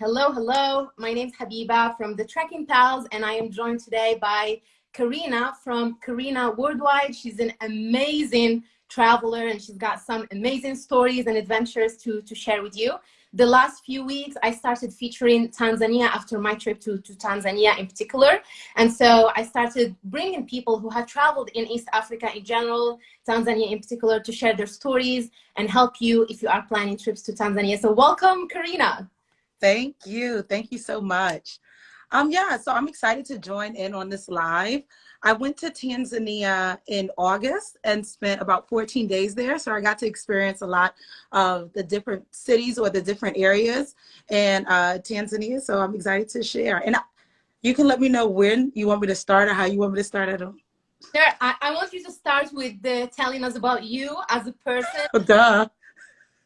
Hello, hello. My name's Habiba from the Trekking Pals, and I am joined today by Karina from Karina Worldwide. She's an amazing traveler, and she's got some amazing stories and adventures to, to share with you. The last few weeks, I started featuring Tanzania after my trip to, to Tanzania in particular. And so I started bringing people who have traveled in East Africa in general, Tanzania in particular, to share their stories and help you if you are planning trips to Tanzania. So welcome, Karina. Thank you. Thank you so much. Um, yeah, so I'm excited to join in on this live. I went to Tanzania in August and spent about 14 days there. So I got to experience a lot of the different cities or the different areas in uh, Tanzania. So I'm excited to share. And you can let me know when you want me to start or how you want me to start. I don't. Sure. I, I want you to start with the, telling us about you as a person. Oh, duh.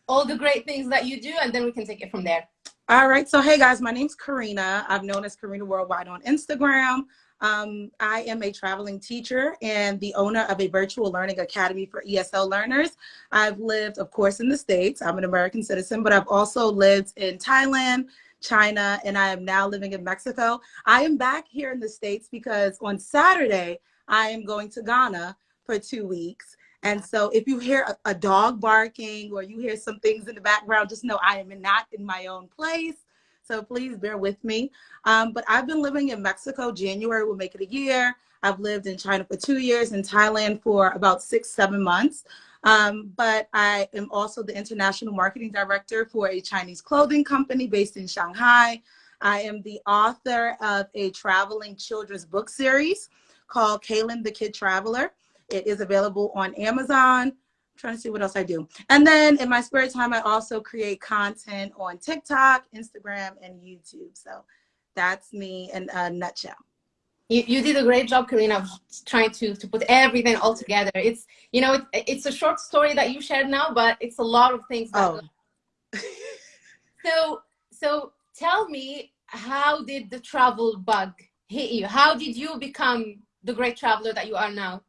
All the great things that you do, and then we can take it from there. All right. So, hey guys, my name's Karina. I'm known as Karina Worldwide on Instagram. Um, I am a traveling teacher and the owner of a virtual learning academy for ESL learners. I've lived, of course, in the States. I'm an American citizen, but I've also lived in Thailand, China, and I am now living in Mexico. I am back here in the States because on Saturday, I am going to Ghana for two weeks. And so if you hear a, a, dog barking or you hear some things in the background, just know I am not in my own place. So please bear with me. Um, but I've been living in Mexico. January will make it a year. I've lived in China for two years, in Thailand for about six, seven months. Um, but I am also the international marketing director for a Chinese clothing company based in Shanghai. I am the author of a traveling children's book series called Kaylin the Kid Traveler. It is available on Amazon. I'm trying to see what else I do. And then in my spare time, I also create content on TikTok, Instagram, and YouTube. So that's me in a nutshell. You, you did a great job, Karina, of trying to, to put everything all together. It's, you know, it, it's a short story that you shared now, but it's a lot of things. oh. so, so tell me, how did the travel bug hit you? How did you become the great traveler that you are now?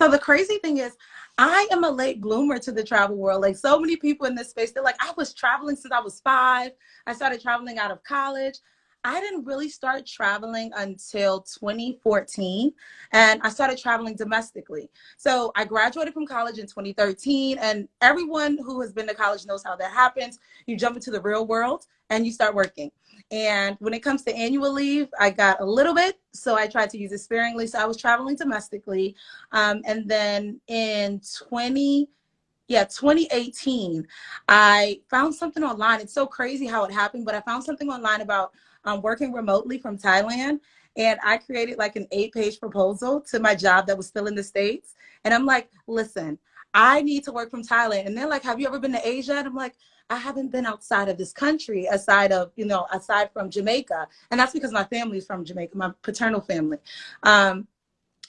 So the crazy thing is, I am a late bloomer to the travel world. Like so many people in this space, they're like, I was traveling since I was five. I started traveling out of college. I didn't really start traveling until 2014 and I started traveling domestically. So I graduated from college in 2013 and everyone who has been to college knows how that happens. You jump into the real world and you start working. And when it comes to annual leave, I got a little bit, so I tried to use it sparingly. So I was traveling domestically. Um, and then in 20, yeah, 2018, I found something online. It's so crazy how it happened, but I found something online about um, working remotely from Thailand. And I created like an eight page proposal to my job that was still in the States. And I'm like, listen, I need to work from Thailand. And they're like, have you ever been to Asia? And I'm like, I haven't been outside of this country aside of, you know, aside from Jamaica. And that's because my family is from Jamaica, my paternal family. Um,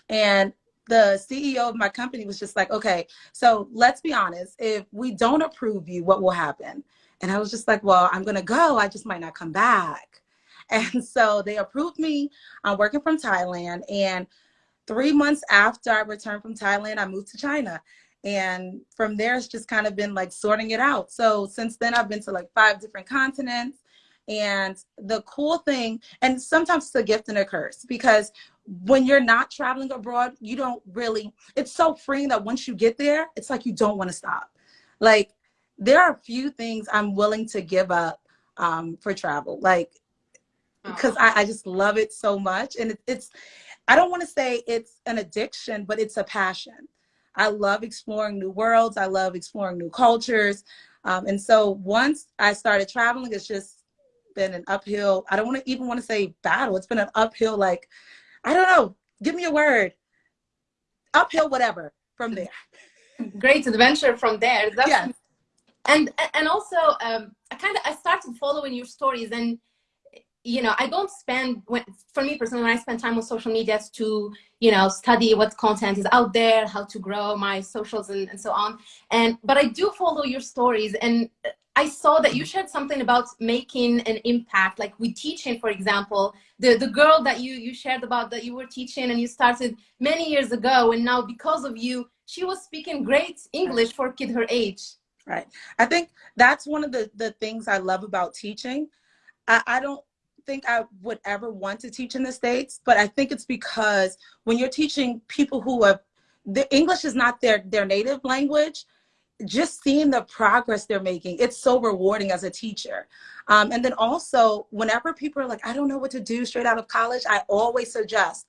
and the CEO of my company was just like, okay, so let's be honest. If we don't approve you, what will happen? And I was just like, well, I'm going to go. I just might not come back. And so they approved me. I'm working from Thailand. And three months after I returned from Thailand, I moved to China. And from there, it's just kind of been like sorting it out. So since then, I've been to like five different continents. And the cool thing, and sometimes it's a gift and a curse because when you're not traveling abroad, you don't really, it's so freeing that once you get there, it's like you don't want to stop. Like, there are a few things I'm willing to give up um, for travel. Like, because I, I, just love it so much. And it, it's, I don't want to say it's an addiction, but it's a passion. I love exploring new worlds. I love exploring new cultures. Um, and so once I started traveling, it's just been an uphill. I don't want to even want to say battle. It's been an uphill, like, I don't know, give me a word. Uphill, whatever, from there. Great adventure from there. That's, yes. And, and also, um, I kind of, I started following your stories and you know, I don't spend, when, for me personally, when I spend time on social media to, you know, study what content is out there, how to grow my socials and, and so on. And, but I do follow your stories and I saw that you mm-hmm. shared something about making an impact, like with teaching, for example, the, the girl that you, you shared about that you were teaching and you started many years ago. And now because of you, she was speaking great English for a kid her age. Right. I think that's one of the, the things I love about teaching I, I don't think I would ever want to teach in the States, but I think it's because when you're teaching people who have, the English is not their, their native language, just seeing the progress they're making, it's so rewarding as a teacher. Um, and then also, whenever people are like, I don't know what to do straight out of college, I always suggest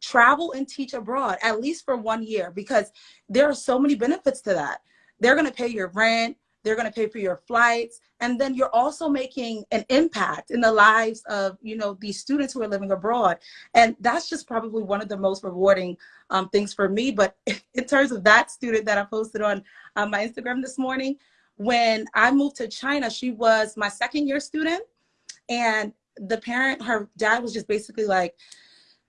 travel and teach abroad, at least for one year, because there are so many benefits to that. They're going to pay your rent, they're going to pay for your flights, and then you're also making an impact in the lives of you know these students who are living abroad. And that's just probably one of the most rewarding um, things for me. But in terms of that student that i posted on uh, my instagram this morning when i moved to china she was my second year student. And the parent her dad was just basically like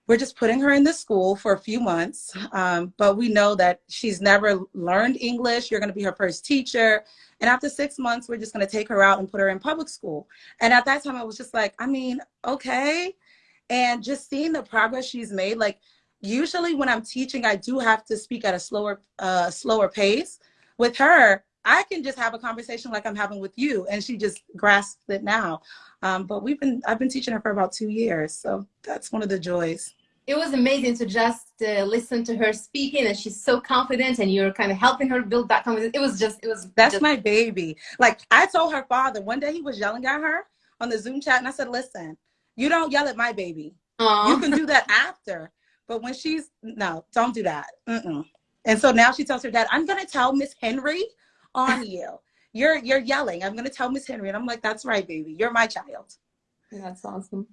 we're just putting her in the school for a few months um, but we know that she's never learned english you're going to be her first teacher and after six months, we're just going to take her out and put her in public school. And at that time, I was just like, I mean, okay. And just seeing the progress she's made, like usually when I'm teaching, I do have to speak at a slower, uh, slower pace. With her, I can just have a conversation like I'm having with you, and she just grasps it now. Um, but we've been, I've been teaching her for about two years, so that's one of the joys it was amazing to just uh, listen to her speaking and she's so confident and you're kind of helping her build that confidence it was just it was that's just... my baby like i told her father one day he was yelling at her on the zoom chat and i said listen you don't yell at my baby Aww. you can do that after but when she's no don't do that Mm-mm. and so now she tells her dad i'm gonna tell miss henry on you you're you're yelling i'm gonna tell miss henry and i'm like that's right baby you're my child that's awesome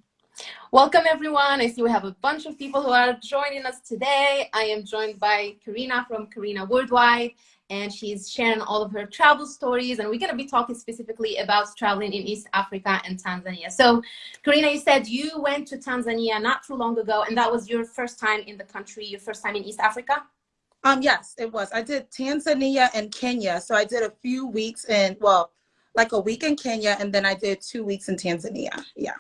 Welcome everyone. I see we have a bunch of people who are joining us today. I am joined by Karina from Karina Worldwide and she's sharing all of her travel stories and we're going to be talking specifically about traveling in East Africa and Tanzania. So Karina, you said you went to Tanzania not too long ago and that was your first time in the country, your first time in East Africa? Um, yes, it was. I did Tanzania and Kenya. So I did a few weeks in, well, like a week in Kenya and then I did two weeks in Tanzania. Yeah.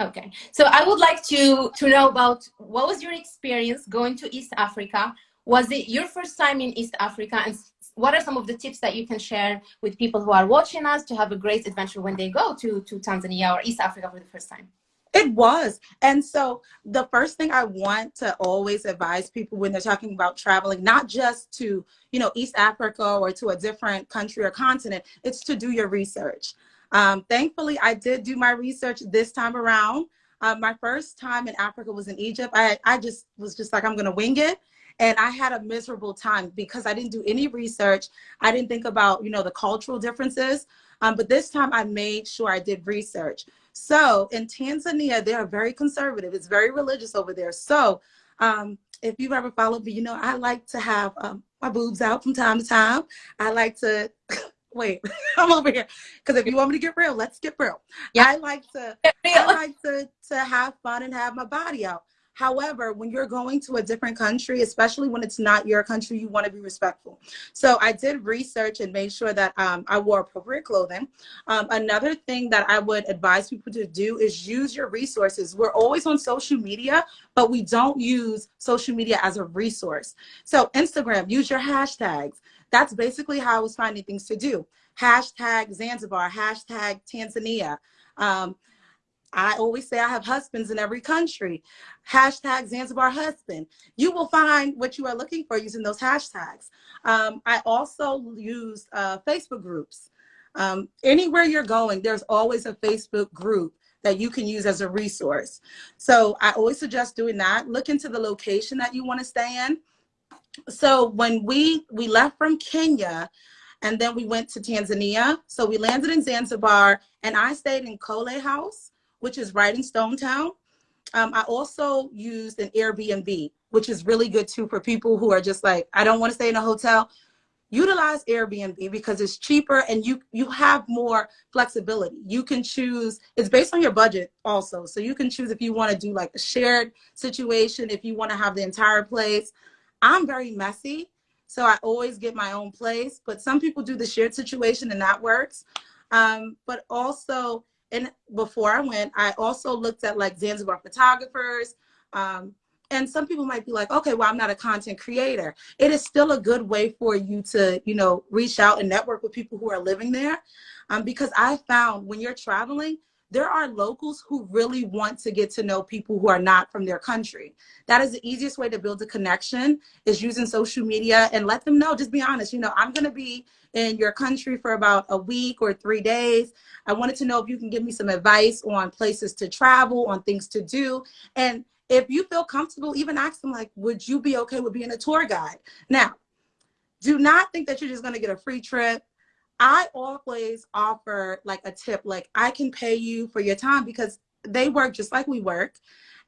Okay, so I would like to to know about what was your experience going to East Africa? Was it your first time in East Africa, and what are some of the tips that you can share with people who are watching us to have a great adventure when they go to to Tanzania or East Africa for the first time? It was. And so the first thing I want to always advise people when they're talking about traveling, not just to, you know, East Africa or to a different country or continent, it's to do your research. Um, thankfully, I did do my research this time around. Uh, my first time in Africa was in Egypt. I, I just was just like, I'm going to wing it. And I had a miserable time because I didn't do any research. I didn't think about, you know, the cultural differences. Um, but this time I made sure I did research. So in Tanzania, they are very conservative. It's very religious over there. So um, if you've ever followed me, you know, I like to have um, my boobs out from time to time. I like to wait, I'm over here. Because if you want me to get real, let's get real. Yeah. I like to I like to to have fun and have my body out. However, when you're going to a different country, especially when it's not your country, you want to be respectful. So I did research and made sure that um, I wore appropriate clothing. Um, another thing that I would advise people to do is use your resources. We're always on social media, but we don't use social media as a resource. So Instagram, use your hashtags that's basically how I was finding things to do. Hashtag Zanzibar, hashtag Tanzania. Um, I always say I have husbands in every country. Hashtag Zanzibar husband. You will find what you are looking for using those hashtags. Um, I also use uh, Facebook groups. Um, anywhere you're going, there's always a Facebook group that you can use as a resource. So I always suggest doing that. Look into the location that you want to stay in so when we we left from Kenya and then we went to Tanzania. So we landed in Zanzibar and I stayed in Kholle House, which is right in Stone Town. Um, I also used an Airbnb, which is really good too for people who are just like, I don't want to stay in a hotel. Utilize Airbnb because it's cheaper and you you have more flexibility. You can choose, it's based on your budget also. So you can choose if you want to do like a shared situation, if you want to have the entire place. I'm very messy, so I always get my own place. But some people do the shared situation, and that works. Um, but also, and before I went, I also looked at like Zanzibar photographers. Um, and some people might be like, okay, well, I'm not a content creator. It is still a good way for you to, you know, reach out and network with people who are living there. Um, because I found when you're traveling, there are locals who really want to get to know people who are not from their country. That is the easiest way to build a connection is using social media and let them know, just be honest, you know, I'm to be in your country for about a week or three days. I wanted to know if you can give me some advice on places to travel, on things to do. And if you feel comfortable, even ask them like, would you be okay with being a tour guide? Now, do not think that you're just to get a free trip. I always offer like a tip, like I can pay you for your time because they work just like we work.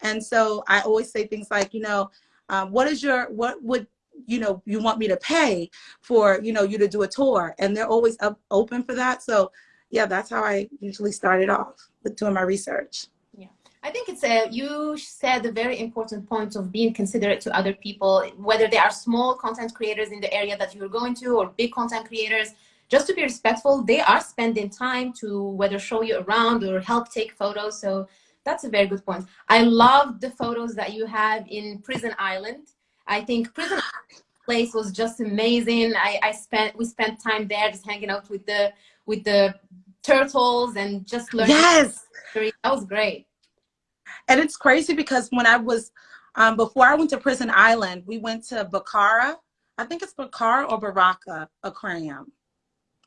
And so I always say things like, you know, um, what is your, what would, you know, you want me to pay for, you know, you to do a tour? And they're always up, open for that. So yeah, that's how I usually started off with doing my research. Yeah, I think it's a, you said a very important point of being considerate to other people, whether they are small content creators in the area that you're going to or big content creators, just to be respectful, they are spending time to whether show you around or help take photos. So that's a very good point. I love the photos that you have in Prison Island. I think Prison place was just amazing. I, I spent we spent time there just hanging out with the with the turtles and just learning. Yes, that was great. And it's crazy because when I was um, before I went to Prison Island, we went to Bakara. I think it's Bakara or Baraka Aquarium.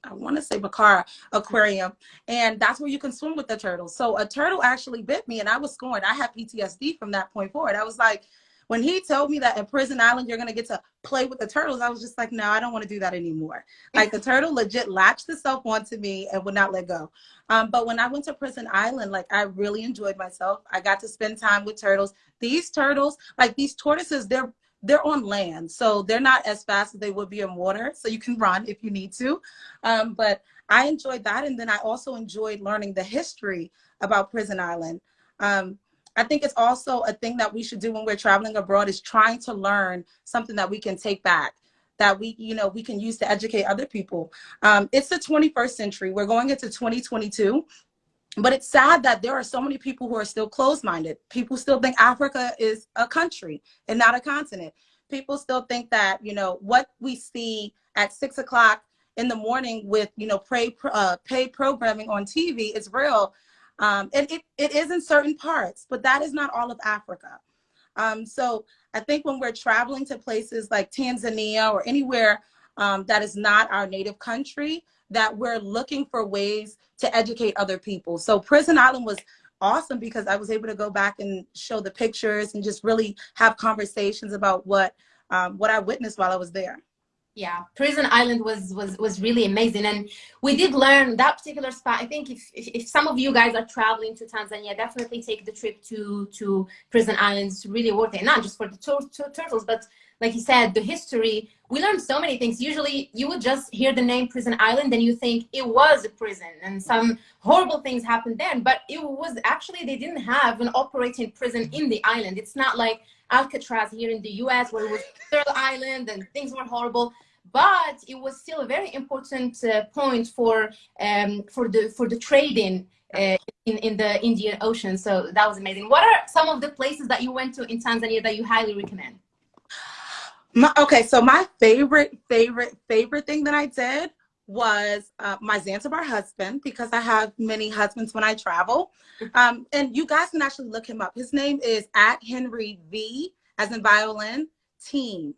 I want to say Bakara Aquarium, and that's where you can swim with the turtles. So a turtle actually bit me, and I was scoring. I had PTSD from that point forward. I was like, when he told me that in Prison Island you're gonna get to play with the turtles, I was just like, no, I don't want to do that anymore. Like the turtle legit latched itself onto me and would not let go. Um, but when I went to Prison Island, like I really enjoyed myself. I got to spend time with turtles. These turtles, like these tortoises, they're they're on land, so they're not as fast as they would be in water. So you can run if you need to. Um, but I enjoyed that, and then I also enjoyed learning the history about Prison Island. Um, I think it's also a thing that we should do when we're traveling abroad is trying to learn something that we can take back that we, you know, we can use to educate other people. Um, it's the 21st century. We're going into 2022 but it's sad that there are so many people who are still closed-minded. People still think Africa is a country and not a continent. People still think that, you know, what we see at six o'clock in the morning with, you know, pay, uh, programming on TV is real. Um, and it, it is in certain parts, but that is not all of Africa. Um, so I think when we're traveling to places like Tanzania or anywhere um, that is not our native country, that we're looking for ways to educate other people. So Prison Island was awesome because I was able to go back and show the pictures and just really have conversations about what um, what I witnessed while I was there. Yeah, Prison Island was was was really amazing, and we did learn that particular spot. I think if, if, if some of you guys are traveling to Tanzania, definitely take the trip to to Prison Island. It's really worth it, not just for the tur turtles, but like you said, the history, we learned so many things. Usually you would just hear the name Prison Island and you think it was a prison and some horrible things happened then, but it was actually, they didn't have an operating prison in the island. It's not like Alcatraz here in the US where it was third island and things were horrible but it was still a very important uh, point for um, for the for the trading uh, in in the Indian Ocean. So that was amazing. What are some of the places that you went to in Tanzania that you highly recommend? My, okay, so my favorite, favorite, favorite thing that I did was uh, my Zanzibar husband because I have many husbands when I travel. Um, and you guys can actually look him up. His name is at Henry V, as in violin, team.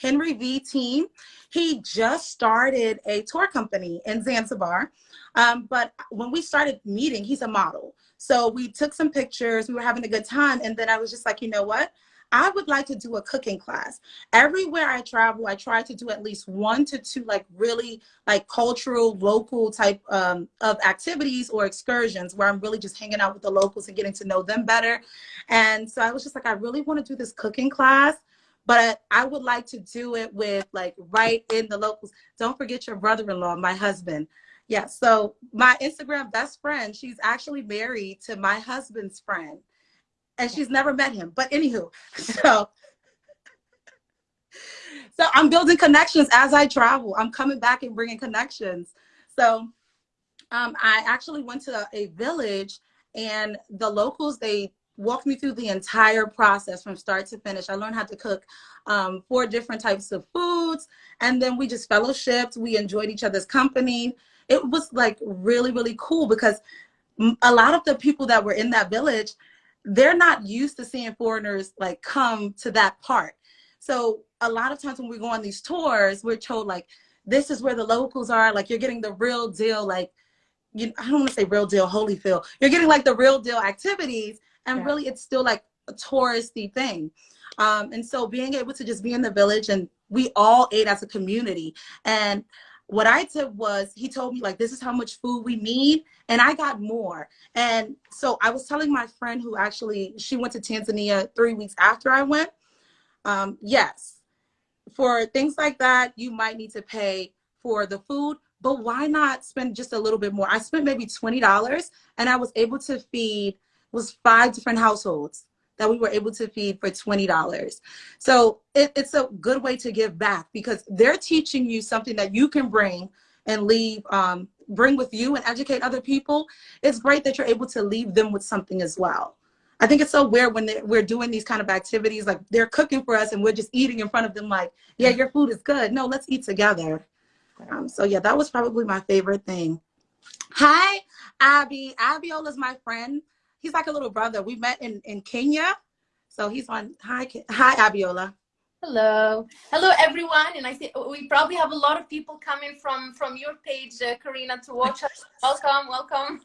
Henry V team. He just started a tour company in Zanzibar. Um, but when we started meeting, he's a model. So we took some pictures, we were having a good time. And then I was just like, you know what? I would like to do a cooking class. Everywhere I travel, I try to do at least one to two like really like cultural, local type um, of activities or excursions where I'm really just hanging out with the locals and getting to know them better. And so I was just like, I really want to do this cooking class but I would like to do it with like right in the locals. Don't forget your brother-in-law, my husband. Yeah, so my Instagram best friend, she's actually married to my husband's friend and she's never met him. But anywho, so so I'm building connections as I travel. I'm coming back and bringing connections. So um, I actually went to a village and the locals, they walked me through the entire process from start to finish. I learned how to cook um, four different types of foods. And then we just fellowshipped. We enjoyed each other's company. It was like really, really cool because a lot of the people that were in that village, they're not used to seeing foreigners like come to that part. So a lot of times when we go on these tours, we're told like, this is where the locals are. Like you're getting the real deal, like, you, I don't want to say real deal, Holyfield. You're getting like the real deal activities. And yeah. really it's still like a touristy thing. Um, and so being able to just be in the village and we all ate as a community. And what I did was he told me like, this is how much food we need. And I got more. And so I was telling my friend who actually, she went to Tanzania three weeks after I went. Um, yes, for things like that, you might need to pay for the food, but why not spend just a little bit more? I spent maybe $20 and I was able to feed was five different households that we were able to feed for $20. So it, it's a good way to give back because they're teaching you something that you can bring and leave, um, bring with you and educate other people. It's great that you're able to leave them with something as well. I think it's so weird when we're doing these kind of activities, like they're cooking for us and we're just eating in front of them like, yeah, your food is good. No, let's eat together. Um, so yeah, that was probably my favorite thing. Hi, Abby. Abiola's my friend he's like a little brother. We met in, in Kenya. So he's on, hi, hi, Abiola. Hello. Hello, everyone. And I see we probably have a lot of people coming from, from your page, uh, Karina, to watch us. welcome, welcome.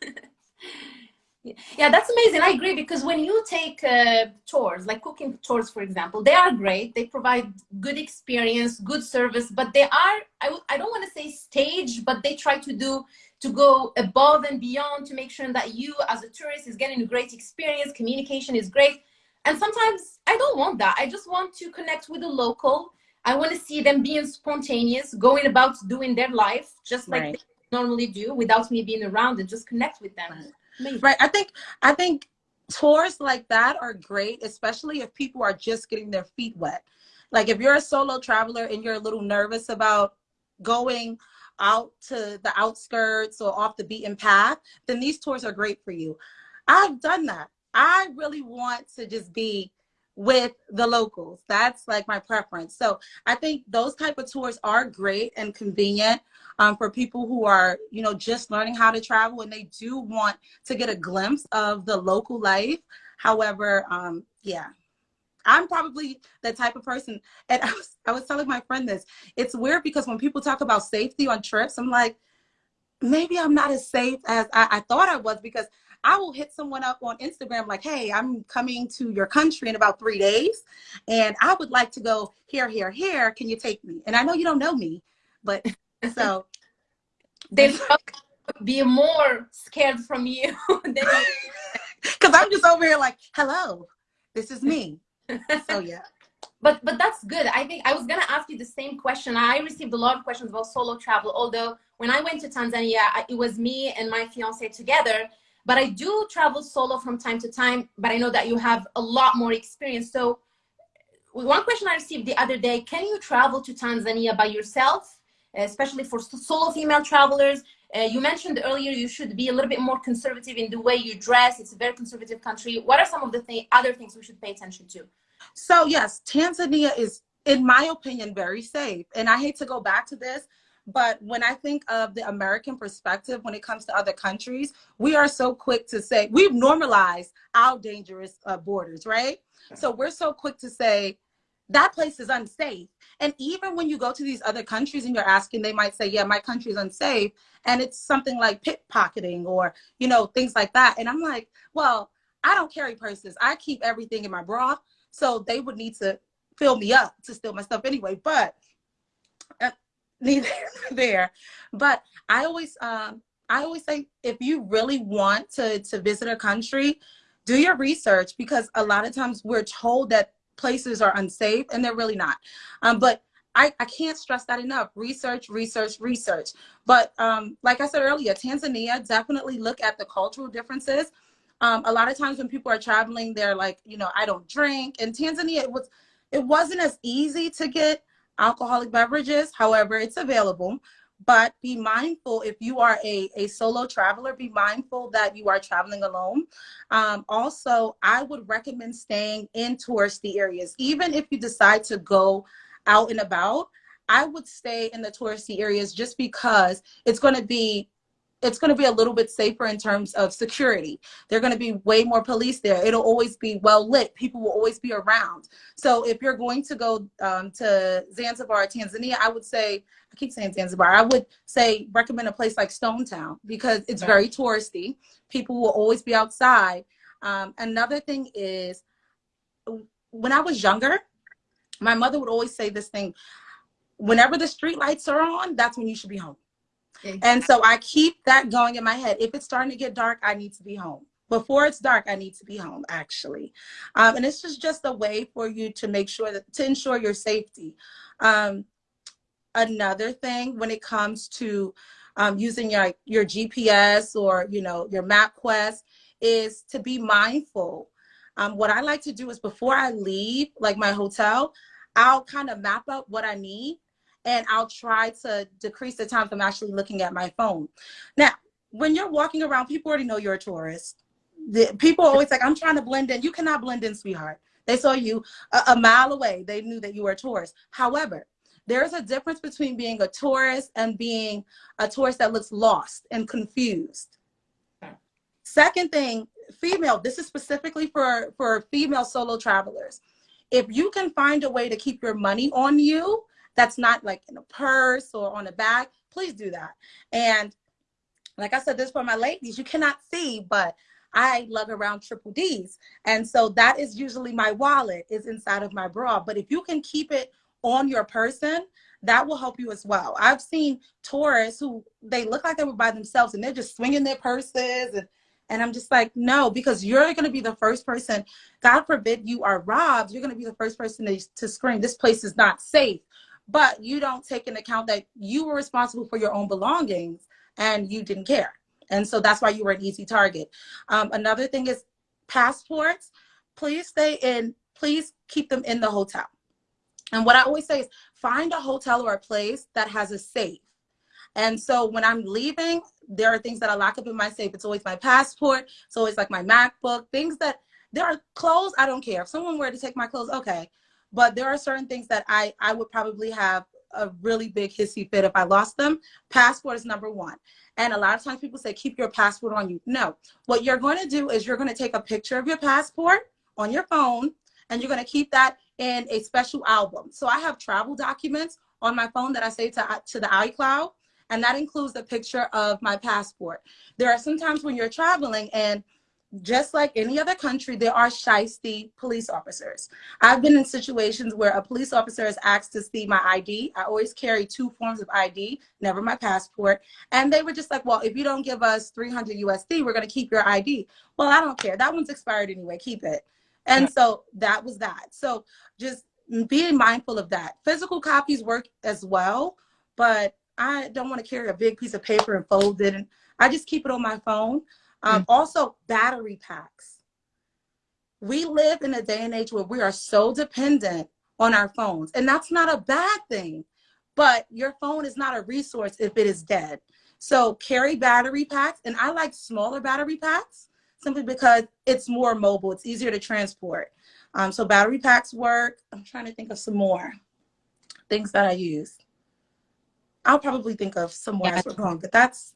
yeah, that's amazing. I agree because when you take uh, tours, like cooking tours, for example, they are great. They provide good experience, good service, but they are, I, I don't want to say stage, but they try to do to go above and beyond to make sure that you as a tourist is getting a great experience, communication is great. And sometimes I don't want that. I just want to connect with the local. I want to see them being spontaneous, going about doing their life just like right. they normally do without me being around and just connect with them. Right. right. I think I think tours like that are great, especially if people are just getting their feet wet. Like if you're a solo traveler and you're a little nervous about going out to the outskirts or off the beaten path, then these tours are great for you. I've done that. I really want to just be with the locals. That's like my preference. So I think those type of tours are great and convenient um, for people who are, you know, just learning how to travel and they do want to get a glimpse of the local life. However, um, yeah, I'm probably the type of person, and I was, I was telling my friend this, it's weird because when people talk about safety on trips, I'm like, maybe I'm not as safe as I, I thought I was because I will hit someone up on Instagram like, hey, I'm coming to your country in about three days, and I would like to go here, here, here. Can you take me? And I know you don't know me, but so. they be more scared from you. Because I'm just over here like, hello, this is me so yeah. But but that's good. I think i was gonna ask you the same question. I received a lot of questions about solo travel although when i went to tanzania it was me and my fiance together but i do travel solo from time to time but i know that you have a lot more experience. So one question i received the other day can you travel to tanzania by yourself especially for solo female travelers uh, you mentioned earlier you should be a little bit more conservative in the way you dress. It's a very conservative country. What are some of the th other things we should pay attention to? So yes, Tanzania is, in my opinion, very safe. And I hate to go back to this, but when I think of the American perspective when it comes to other countries, we are so quick to say, we've normalized our dangerous uh, borders, right? So we're so quick to say, that place is unsafe. And even when you go to these other countries and you're asking, they might say, yeah, my country is unsafe. And it's something like pickpocketing or, you know, things like that. And I'm like, well, I don't carry purses. I keep everything in my bra. So they would need to fill me up to steal my stuff anyway. But uh, neither there. But I always, um, I always say, if you really want to, to visit a country, do your research because a lot of times we're told that places are unsafe and they're really not. Um, but I, I can't stress that enough. Research, research, research. But um, like I said earlier, Tanzania, definitely look at the cultural differences. Um, a lot of times when people are traveling, they're like, you know, I don't drink. In Tanzania, it was, it wasn't as easy to get alcoholic beverages. However, it's available but be mindful if you are a, a solo traveler, be mindful that you are traveling alone. Um, also, I would recommend staying in touristy areas. Even if you decide to go out and about, I would stay in the touristy areas just because it's going to be it's going to be a little bit safer in terms of security. They're going to be way more police there. It'll always be well lit. People will always be around. So if you're going to go um, to Zanzibar, Tanzania, I would say, I keep saying Zanzibar, I would say recommend a place like Stone Town because it's very touristy. People will always be outside. Um, another thing is when I was younger, my mother would always say this thing, whenever the street lights are on, that's when you should be home. And so I keep that going in my head. If it's starting to get dark, I need to be home. Before it's dark, I need to be home, actually. Um, and it's just, just a way for you to make sure that, to ensure your safety. Um, another thing when it comes to um, using your, your GPS or, you know, your MapQuest is to be mindful. Um, what I like to do is before I leave, like my hotel, I'll kind of map up what I need and I'll try to decrease the time from actually looking at my phone. Now, when you're walking around, people already know you're a tourist. The, people always like, I'm trying to blend in. You cannot blend in, sweetheart. They saw you a, a mile away. They knew that you were a tourist. However, there's a difference between being a tourist and being a tourist that looks lost and confused. Second thing, female, this is specifically for, for female solo travelers. If you can find a way to keep your money on you, that's not like in a purse or on a bag, please do that. And like I said, this for my ladies, you cannot see, but I lug around triple D's. And so that is usually my wallet is inside of my bra. But if you can keep it on your person, that will help you as well. I've seen tourists who they look like they were by themselves and they're just swinging their purses and and I'm just like, no, because you're going to be the first person, God forbid you are robbed, you're going to be the first person to, to scream, this place is not safe but you don't take into account that you were responsible for your own belongings and you didn't care. And so that's why you were an easy target. Um, another thing is passports. Please stay in, please keep them in the hotel. And what I always say is find a hotel or a place that has a safe. And so when I'm leaving, there are things that I lock up in my safe. It's always my passport. It's always like my MacBook, things that there are clothes. I don't care. If someone were to take my clothes, okay. But there are certain things that I, I would probably have a really big hissy fit if I lost them. Passport is number one. And a lot of times people say, keep your passport on you. No, what you're going to do is you're going to take a picture of your passport on your phone and you're going to keep that in a special album. So I have travel documents on my phone that I save to, to the iCloud and that includes a picture of my passport. There are some times when you're traveling and just like any other country, there are shisty police officers. I've been in situations where a police officer has asked to see my ID. I always carry two forms of ID, never my passport. And they were just like, well, if you don't give us 300 USD, we're going to keep your ID. Well, I don't care. That one's expired anyway. Keep it. And yeah. so that was that. So just being mindful of that. Physical copies work as well, but I don't want to carry a big piece of paper and fold it. And I just keep it on my phone. Um, mm. Also, battery packs. We live in a day and age where we are so dependent on our phones, and that's not a bad thing. But your phone is not a resource if it is dead. So carry battery packs, and I like smaller battery packs simply because it's more mobile. It's easier to transport. Um, so battery packs work. I'm trying to think of some more things that I use. I'll probably think of some more yeah. as we're going, but that's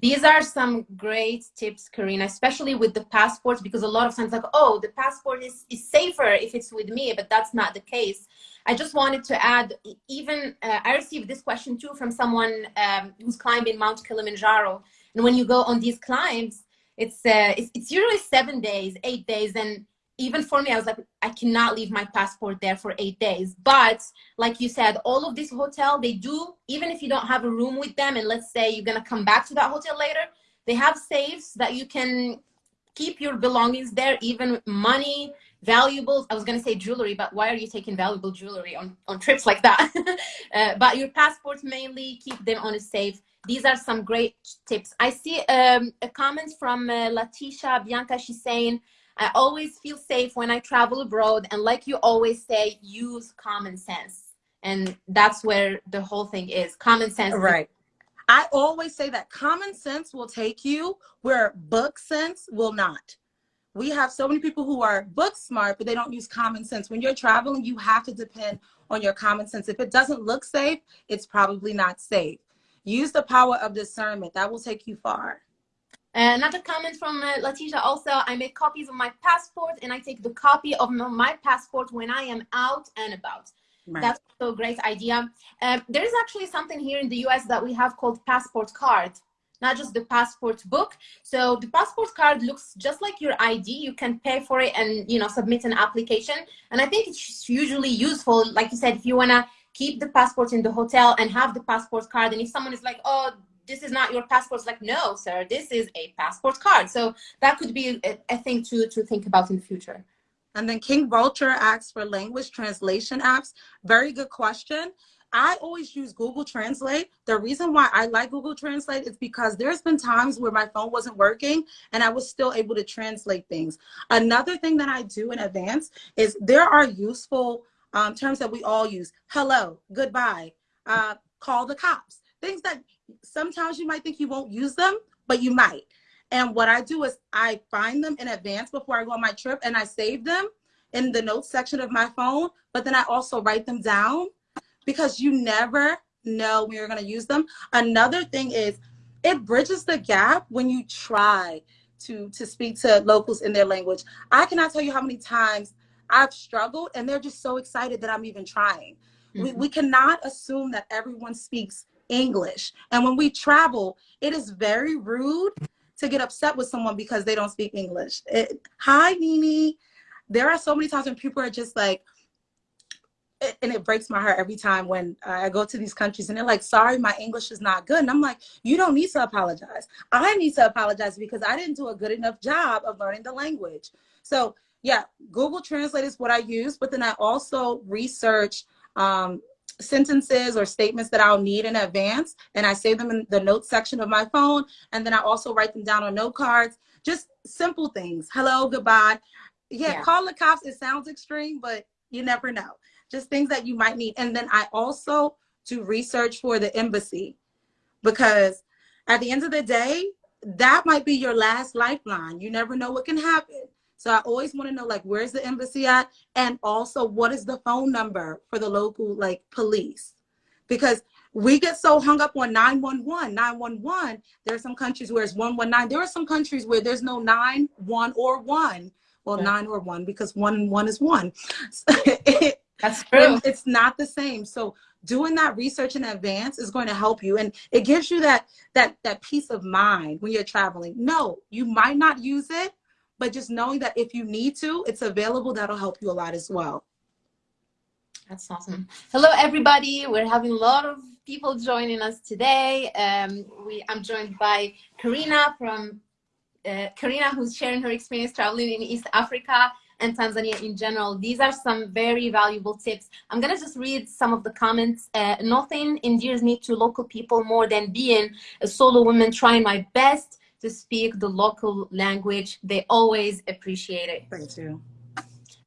these are some great tips, Karina, especially with the passports, because a lot of times like, oh, the passport is, is safer if it's with me, but that's not the case. I just wanted to add, even uh, I received this question too from someone um, who's climbing Mount Kilimanjaro. And when you go on these climbs, it's, uh, it's, it's usually seven days, eight days. And even for me, I was like, I cannot leave my passport there for eight days. But like you said, all of this hotel, they do, even if you don't have a room with them, and let's say you're gonna come back to that hotel later, they have safes that you can keep your belongings there, even money, valuables. I was gonna say jewelry, but why are you taking valuable jewelry on, on trips like that? uh, but your passports mainly, keep them on a safe. These are some great tips. I see um, a comment from uh, Latisha Bianca. She's saying, I always feel safe when I travel abroad. And like you always say, use common sense. And that's where the whole thing is common sense. Right. I always say that common sense will take you where book sense will not. We have so many people who are book smart, but they don't use common sense. When you're traveling, you have to depend on your common sense. If it doesn't look safe, it's probably not safe. use the power of discernment. That will take you far. Another comment from uh, Letitia also, I make copies of my passport and I take the copy of my passport when I am out and about. Right. That's a great idea. Uh, there is actually something here in the US that we have called passport card, not just the passport book. So the passport card looks just like your ID. You can pay for it and you know submit an application. And I think it's usually useful, like you said, if you wanna keep the passport in the hotel and have the passport card. And if someone is like, oh, this is not your passport, it's like, no, sir, this is a passport card. So that could be a, a thing to, to think about in the future. And then King Vulture asks for language translation apps. Very good question. I always use Google Translate. The reason why I like Google Translate is because there's been times where my phone wasn't working and I was still able to translate things. Another thing that I do in advance is there are useful um, terms that we all use. Hello, goodbye, uh, call the cops. Things that sometimes you might think you won't use them, but you might. And what I do is I find them in advance before I go on my trip and I save them in the notes section of my phone, but then I also write them down because you never know when you're going to use them. Another thing is it bridges the gap when you try to to speak to locals in their language. I cannot tell you how many times I've struggled and they're just so excited that I'm even trying. Mm-hmm. We, we cannot assume that everyone speaks English. And when we travel, it is very rude to get upset with someone because they don't speak English. It, Hi, Nini. There are so many times when people are just like, and it breaks my heart every time when I go to these countries and they're like, sorry, my English is not good. And I'm like, you don't need to apologize. I need to apologize because I didn't do a good enough job of learning the language. So yeah, Google Translate is what I use, but then I also research um, sentences or statements that I'll need in advance, and I save them in the notes section of my phone, and then I also write them down on note cards. Just simple things. Hello, goodbye. Yeah, yeah. call the cops. It sounds extreme, but you never know. Just things that you might need. And then I also do research for the embassy because at the end of the day, that might be your last lifeline. You never know what can happen. So I always want to know like where's the embassy at and also what is the phone number for the local like police? Because we get so hung up on 911, 911. There are some countries where it's 119. There are some countries where there's no 9, 1 or 1. Well, 9 or 1 because 1 and 1 is 1. That's true. It's not the same. So doing that research in advance is going to help you and it gives you that that that peace of mind when you're traveling. No, you might not use it, but just knowing that if you need to, it's available, that'll help you a lot as well. That's awesome. Hello, everybody. We're having a lot of people joining us today. Um, we, I'm joined by Karina from uh, Karina, who's sharing her experience traveling in East Africa and Tanzania in general. These are some very valuable tips. I'm gonna just read some of the comments. Uh, nothing endears me to local people more than being a solo woman trying my best to speak the local language. They always appreciate it. Thank you.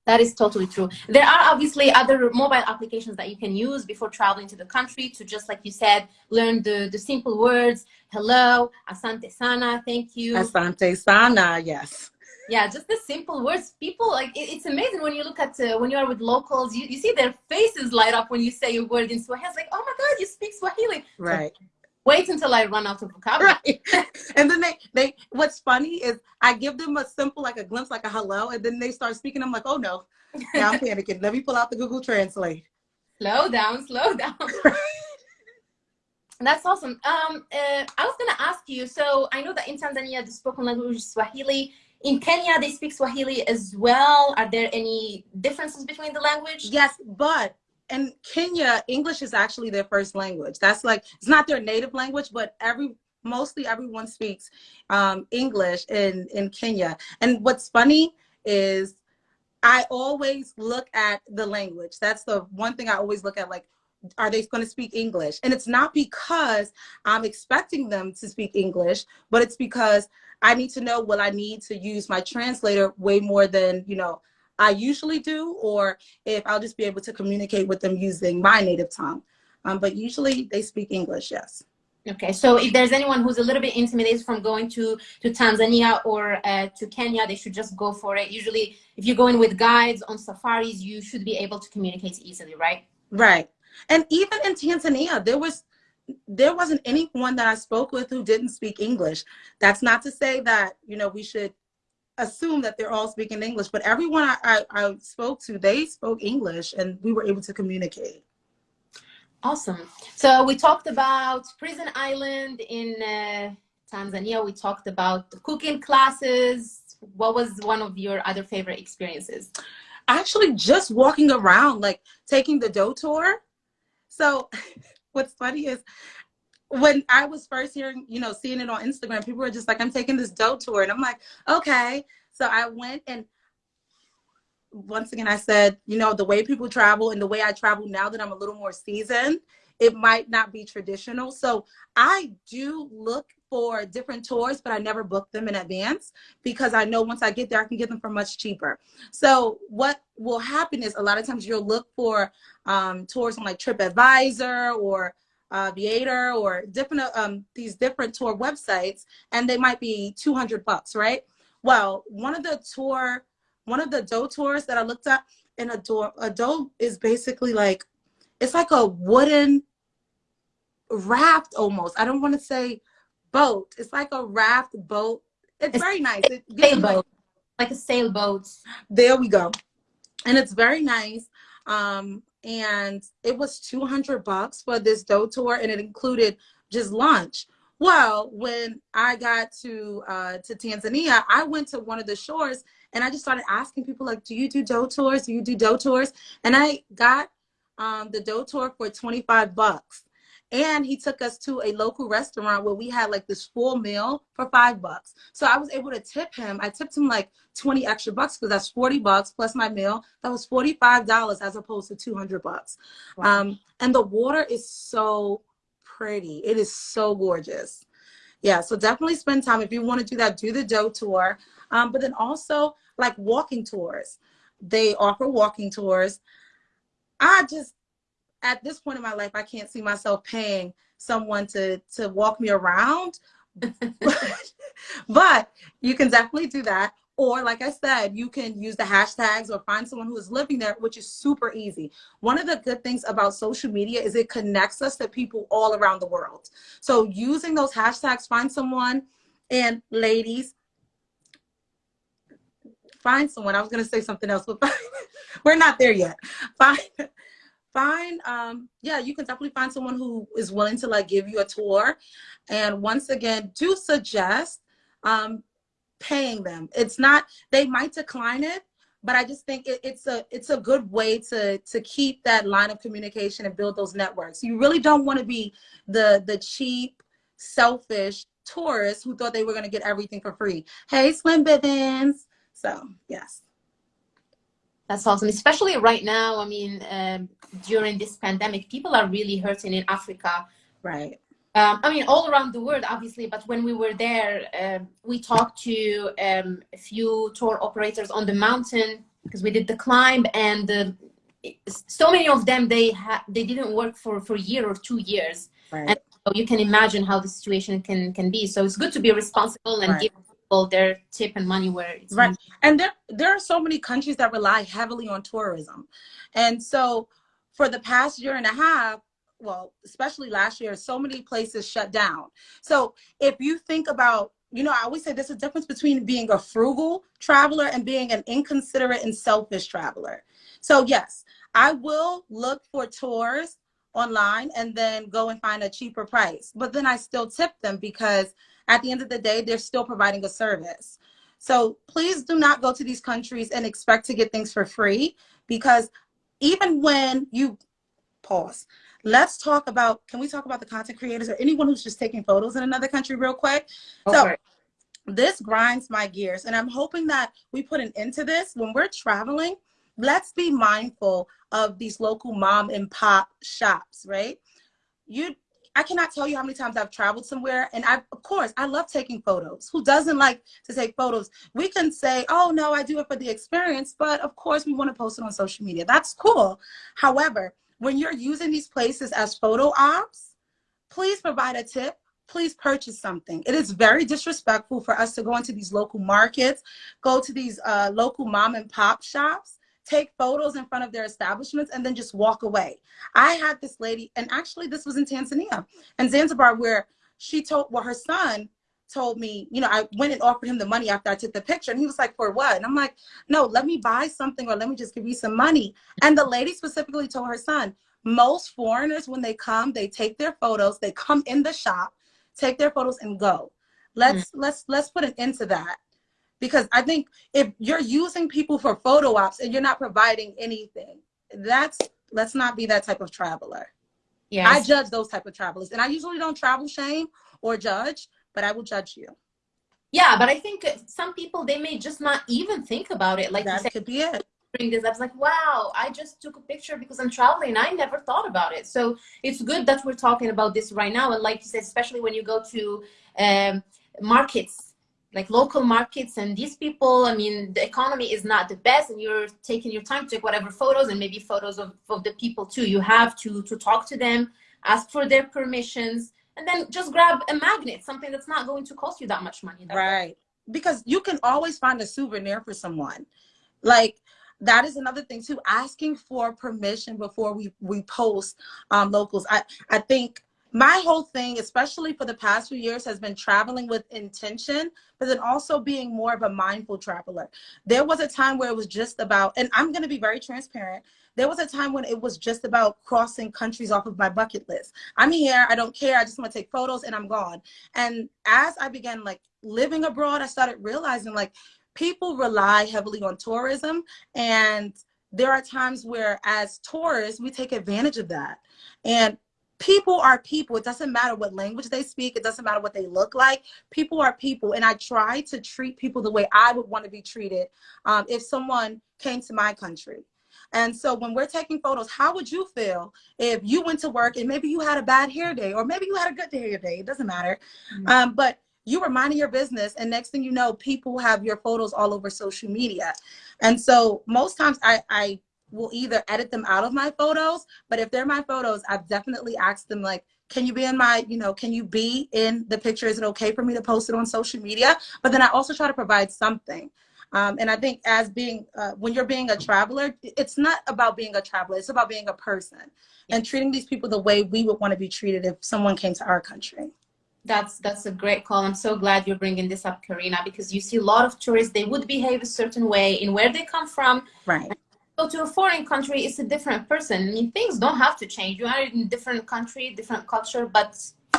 That is totally true. There are obviously other mobile applications that you can use before traveling to the country to just like you said, learn the, the simple words. Hello, asante sana, thank you. Asante sana, yes. Yeah, just the simple words. People like it, it's amazing when you look at uh, when you are with locals, you, you see their faces light up when you say a word in Swahili. It's like, oh my God, you speak Swahili. Right. So, wait until I run out of vocabulary. Right. and then they, they, what's funny is I give them a simple, like a glimpse, like a hello, and then they start speaking. I'm like, oh no, now I'm panicking. Let me pull out the Google Translate. Slow down, slow down. That's awesome. Um, uh, I was gonna ask you. So I know that in Tanzania the spoken language is Swahili. In Kenya they speak Swahili as well. Are there any differences between the language? Yes, but in Kenya, English is actually their first language. That's like, it's not their native language, but every, mostly everyone speaks um, English in, in Kenya. And what's funny is I always look at the language. That's the one thing I always look at, like, are they going to speak English? And it's not because I'm expecting them to speak English, but it's because I need to know what I need to use my translator way more than, you know, I usually do, or if I'll just be able to communicate with them using my native tongue. Um, but usually they speak English, yes. Okay, so if there's anyone who's a little bit intimidated from going to, to Tanzania or uh, to Kenya, they should just go for it. Usually, if you're going with guides on safaris, you should be able to communicate easily, right? Right. And even in Tanzania, there was there wasn't anyone that I spoke with who didn't speak English. That's not to say that, you know, we should assume that they're all speaking English, but everyone I, I, I spoke to, they spoke English and we were able to communicate. Awesome. So we talked about Prison Island in uh, Tanzania. We talked about the cooking classes. What was one of your other favorite experiences? Actually, just walking around, like taking the dough tour. So what's funny is when I was first hearing, you know, seeing it on Instagram, people were just like, I'm taking this dhow tour. And I'm like, okay. So I went and once again, I said, you know, the way people travel and the way I travel now that I'm a little more seasoned, it might not be traditional. So I do look for different tours, but I never book them in advance because I know once I get there, I can get them for much cheaper. So what will happen is a lot of times you'll look for um, tours on like TripAdvisor or uh, Viator or different um, these different tour websites, and they might be 200 bucks, right? Well, one of the tour, one of the dhow tours that I looked at, in a door, a dhow is basically like, it's like a wooden raft almost. I don't want to say boat. It's like a raft boat. It's, it's very nice. It sailboat, like, like a sailboat. There we go, and it's very nice. Um, and it was 200 bucks for this dhow tour and it included just lunch. Well when i got to uh, to tanzania i went to one of the shores and i just started asking people like do you do dhow tours? Do you do dhow tours? And i got um, the dhow tour for 25 bucks and he took us to a local restaurant where we had like this full meal for five bucks. So I was able to tip him. I tipped him like 20 extra bucks because that's 40 bucks plus my meal. That was $45 as opposed to 200 bucks. Wow. Um, and the water is so pretty. It is so gorgeous. Yeah, so definitely spend time. If you want to do that, do the dhow tour. Um, but then also like walking tours. They offer walking tours. I just at this point in my life, I can't see myself paying someone to to walk me around. but you can definitely do that. Or like I said, you can use the hashtags or find someone who is living there, which is super easy. One of the good things about social media is it connects us to people all around the world. So using those hashtags, find someone and ladies, find someone. I was going to say something else, but we're not there yet. Find find um yeah you can definitely find someone who is willing to like give you a tour. And once again do suggest um paying them. It's not they might decline it but i just think it, it's a it's a good way to to keep that line of communication and build those networks. You really don't want to be the the cheap selfish tourists who thought they were going to get everything for free. Hey slim Bivens. so yes that's awesome, especially right now. I mean, um, during this pandemic, people are really hurting in Africa. Right. Um, I mean, all around the world, obviously, but when we were there, uh, we talked to um, a few tour operators on the mountain because we did the climb and uh, so many of them, they they didn't work for, for a year or two years. Right. And so you can imagine how the situation can, can be. So it's good to be responsible and right. give people their tip and money where it's right. and there there are so many countries that rely heavily on tourism. And so for the past year and a half well especially last year so many places shut down. So if you think about you know i always say there's a difference between being a frugal traveler and being an inconsiderate and selfish traveler. So yes i will look for tours online and then go and find a cheaper price. But then i still tip them because at the end of the day, they're still providing a service. So please do not go to these countries and expect to get things for free because even when you pause, let's talk about, can we talk about the content creators or anyone who's just taking photos in another country real quick? Okay. So this grinds my gears and I'm hoping that we put an end to this when we're traveling. Let's be mindful of these local mom and pop shops, right? You I cannot tell you how many times I've traveled somewhere and I, of course, I love taking photos. Who doesn't like to take photos? We can say, oh no, I do it for the experience, but of course we want to post it on social media. That's cool. However, when you're using these places as photo ops, please provide a tip. Please purchase something. It is very disrespectful for us to go into these local markets, go to these uh, local mom and pop shops, take photos in front of their establishments and then just walk away. I had this lady, and actually this was in Tanzania and Zanzibar, where she told, well, her son told me, you know, I went and offered him the money after I took the picture. And he was like, for what? And I'm like, no, let me buy something or let me just give you some money. And the lady specifically told her son, most foreigners, when they come, they take their photos, they come in the shop, take their photos and go. Let's mm. let's let's put an end to that. Because I think if you're using people for photo ops and you're not providing anything, that's let's not be that type of traveler. Yeah. I judge those type of travelers. And I usually don't travel shame or judge, but I will judge you. Yeah, but I think some people they may just not even think about it. Like that said, could be it. Bring this up, it's like, wow, I just took a picture because I'm traveling. I never thought about it. So it's good that we're talking about this right now. And like you said, especially when you go to um, markets, like local markets, and these people, I mean, the economy is not the best, and you're taking your time to take whatever photos and maybe photos of, of the people too. You have to to talk to them, ask for their permissions and then just grab a magnet, something that's not going to cost you that much money. That right. Way. Because you can always find a souvenir for someone. Like that is another thing too, asking for permission before we, we post um, locals. I, I think my whole thing, especially for the past few years, has been traveling with intention, but then also being more of a mindful traveler. There was a time where it was just about, and I'm going to be very transparent. There was a time when it was just about crossing countries off of my bucket list. I'm here, I don't care, I just want to take photos and I'm gone. And as I began like living abroad, I started realizing like people rely heavily on tourism and there are times where as tourists, we take advantage of that. And people are people. It doesn't matter what language they speak. It doesn't matter what they look like. People are people. And I try to treat people the way I would want to be treated um, if someone came to my country. And so when we're taking photos, how would you feel if you went to work and maybe you had a bad hair day or maybe you had a good hair day? It doesn't matter. Mm -hmm. um, but you were minding your business and next thing you know, people have your photos all over social media. And so most times I, I will either edit them out of my photos, but if they're my photos, I've definitely asked them like, can you be in my, you know, can you be in the picture? Is it okay for me to post it on social media? But then I also try to provide something. Um, and I think as being, uh, when you're being a traveler, it's not about being a traveler, it's about being a person and treating these people the way we would want to be treated if someone came to our country. That's that's a great call. I'm so glad you're bringing this up, Karina, because you see a lot of tourists, they would behave a certain way in where they come from. Right go to a foreign country, it's a different person. I mean, things don't have to change. You are in a different country, different culture, but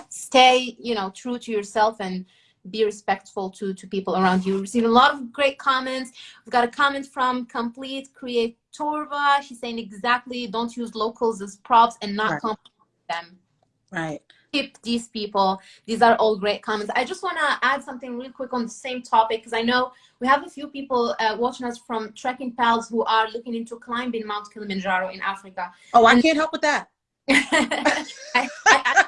stay, you know, true to yourself and be respectful to, to people around you. We've received a lot of great comments. We've got a comment from Complete Creatorva. She's saying exactly, don't use locals as props and not right. them. Right tip these people. These are all great comments. I just want to add something real quick on the same topic because I know we have a few people uh, watching us from Trekking Pals who are looking into climbing Mount Kilimanjaro in Africa. Oh, I can't help with that. I, I,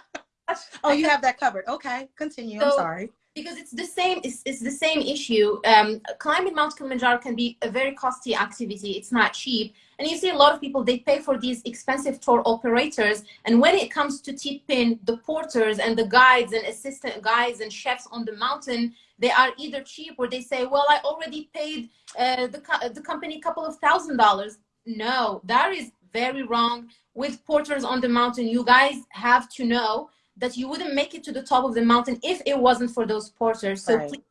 I, oh, you have that covered. Okay, continue. So, I'm sorry because it's the same it's, it's the same issue. Um, climbing mount kilimanjaro can be a very costly activity. It's not cheap. And you see a lot of people they pay for these expensive tour operators. And when it comes to tipping the porters and the guides and assistant guides and chefs on the mountain they are either cheap or they say well i already paid uh, the, co the company a couple of thousand dollars. No that is very wrong. With porters on the mountain you guys have to know that you wouldn't make it to the top of the mountain if it wasn't for those porters. So right. please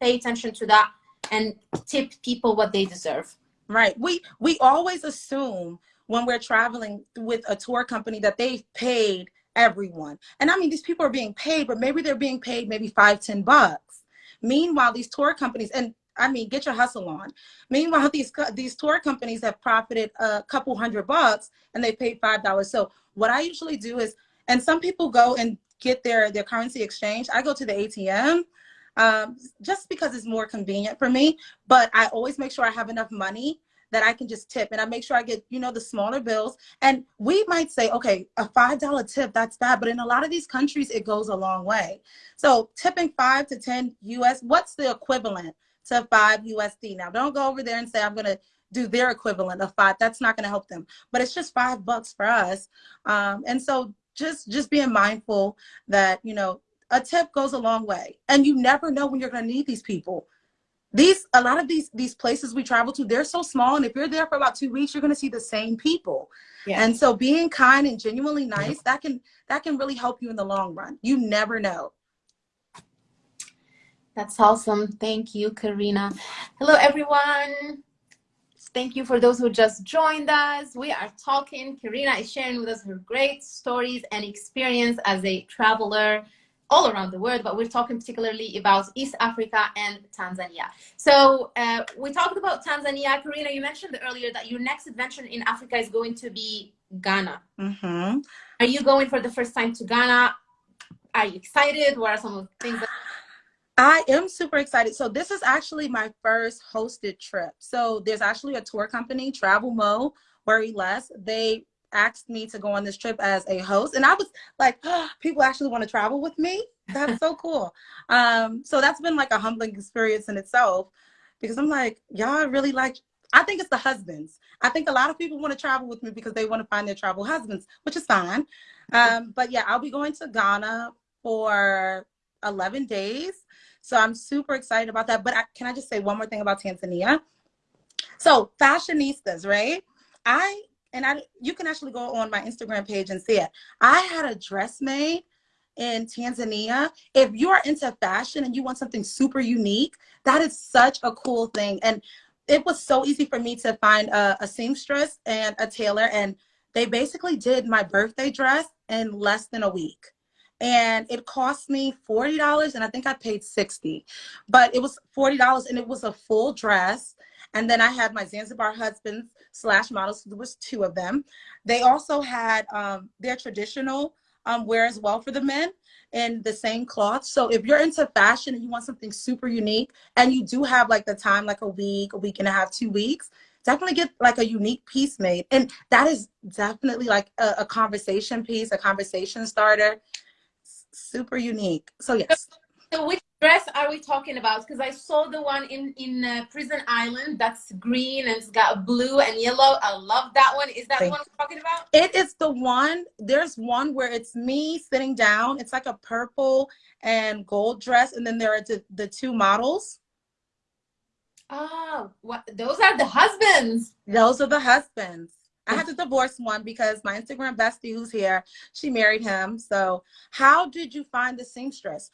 pay attention to that and tip people what they deserve. Right. We we always assume when we're traveling with a tour company that they've paid everyone. And I mean, these people are being paid, but maybe they're being paid maybe five, ten bucks. Meanwhile, these tour companies, and I mean, get your hustle on. Meanwhile, these these tour companies have profited a couple hundred bucks and they paid five dollars. So what I usually do is and some people go and get their, their currency exchange. I go to the ATM um, just because it's more convenient for me. But I always make sure I have enough money that I can just tip and I make sure I get, you know, the smaller bills. And we might say, okay, a $5 tip, that's bad. But in a lot of these countries, it goes a long way. So tipping five to 10 US, what's the equivalent to five USD? Now, don't go over there and say, I'm going to do their equivalent of five. That's not going to help them. But it's just five bucks for us. Um, and so just just being mindful that you know a tip goes a long way. And you never know when you're going to need these people. These a lot of these these places we travel to they're so small and if you're there for about two weeks you're going to see the same people. Yeah. and so being kind and genuinely nice that can that can really help you in the long run. You never know. That's awesome. Thank you karina. Hello everyone thank you for those who just joined us we are talking karina is sharing with us her great stories and experience as a traveler all around the world, but we're talking particularly about East Africa and Tanzania. So uh, we talked about Tanzania. Karina, you mentioned earlier that your next adventure in Africa is going to be Ghana. Mm-hmm. Are you going for the first time to Ghana? Are you excited? What are some of the things that I am super excited. So this is actually my first hosted trip. So there's actually a tour company, Travel Mo, Worry Less. They asked me to go on this trip as a host and i was like oh, people actually want to travel with me that's so cool um so that's been like a humbling experience in itself because i'm like y'all really like i think it's the husbands i think a lot of people want to travel with me because they want to find their travel husbands which is fine um but yeah i'll be going to ghana for 11 days so i'm super excited about that but I, can i just say one more thing about tanzania so fashionistas right i and I you can actually go on my Instagram page and see it. I had a dress made in Tanzania. If you are into fashion and you want something super unique, that is such a cool thing. And it was so easy for me to find a, a seamstress and a tailor, and they basically did my birthday dress in less than a week. And it cost me $40, and I think I paid 60 but it was $40 and it was a full dress. And then I had my Zanzibar husband's slash models. There was two of them. They also had um, their traditional um, wear as well for the men in the same cloth. So if you're into fashion and you want something super unique and you do have like the time, like a week, a week and a half, two weeks, definitely get like a unique piece made. And that is definitely like a, a conversation piece, a conversation starter. Super unique. So yes. So which dress are we talking about? Because I saw the one in in uh, Prison Island that's green and it's got blue and yellow. I love that one. Is that the one I'm talking about? It is the one. There's one where it's me sitting down. It's like a purple and gold dress, and then there are the, the two models. Oh, what? Those are the husbands. Those are the husbands. I had to divorce one because my Instagram bestie who's here, she married him. So how did you find the seamstress?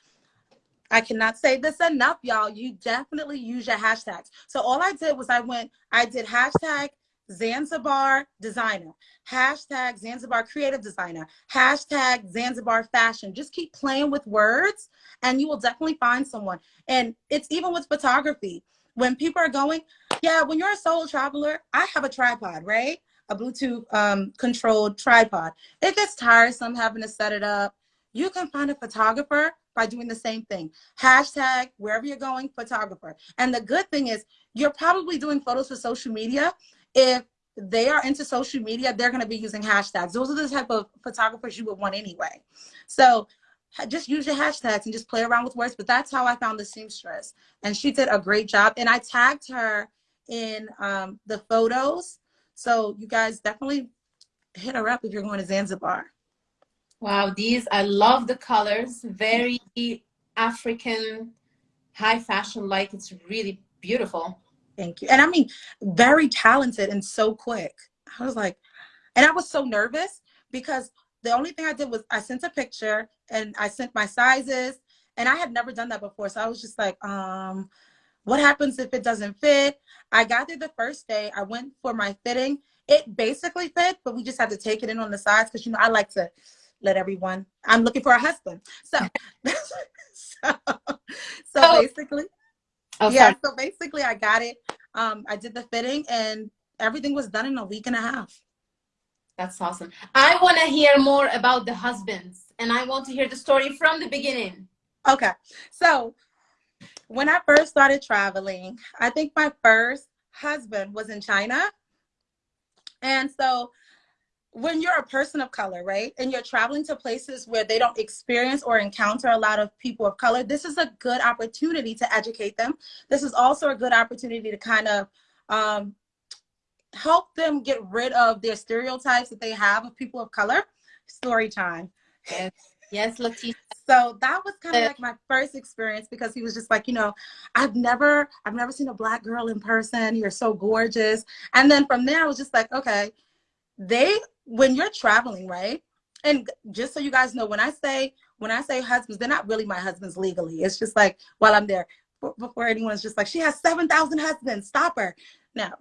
I cannot say this enough, y'all. You definitely use your hashtags. So all I did was I went, I did hashtag Zanzibar designer, hashtag Zanzibar creative designer, hashtag Zanzibar fashion. Just keep playing with words and you will definitely find someone. And it's even with photography. When people are going, yeah, when you're a solo traveler, I have a tripod, right? A Bluetooth um, controlled tripod. It gets tiresome having to set it up. You can find a photographer by doing the same thing. Hashtag wherever you're going, photographer. And the good thing is you're probably doing photos for social media. If they are into social media, they're going to be using hashtags. Those are the type of photographers you would want anyway. So just use your hashtags and just play around with words. But that's how I found the seamstress. And she did a great job. And I tagged her in um, the photos. So you guys definitely hit her up if you're going to Zanzibar. Wow, these, I love the colors. Very African, high fashion like. It's really beautiful. Thank you. And I mean, very talented and so quick. I was like, and I was so nervous because the only thing I did was I sent a picture and I sent my sizes and I had never done that before. So I was just like, um, what happens if it doesn't fit? I got there the first day. I went for my fitting. It basically fit, but we just had to take it in on the sides because, you know, I like to let everyone i'm looking for a husband so so, so oh. basically oh, yeah so basically i got it um i did the fitting and everything was done in a week and a half that's awesome i want to hear more about the husbands and i want to hear the story from the beginning okay so when i first started traveling i think my first husband was in china and so when you're a person of color, right, and you're traveling to places where they don't experience or encounter a lot of people of color, this is a good opportunity to educate them. This is also a good opportunity to kind of um, help them get rid of their stereotypes that they have of people of color. Story time. Yes, Latif. So that was kind of like my first experience because he was just like, you know, I've never, I've never seen a black girl in person. You're so gorgeous. And then from there, I was just like, okay, they, when you're traveling, right? And just so you guys know, when I say, when I say husbands, they're not really my husbands legally. It's just like while I'm there, before anyone's just like, she has 7,000 husbands, stop her. Now,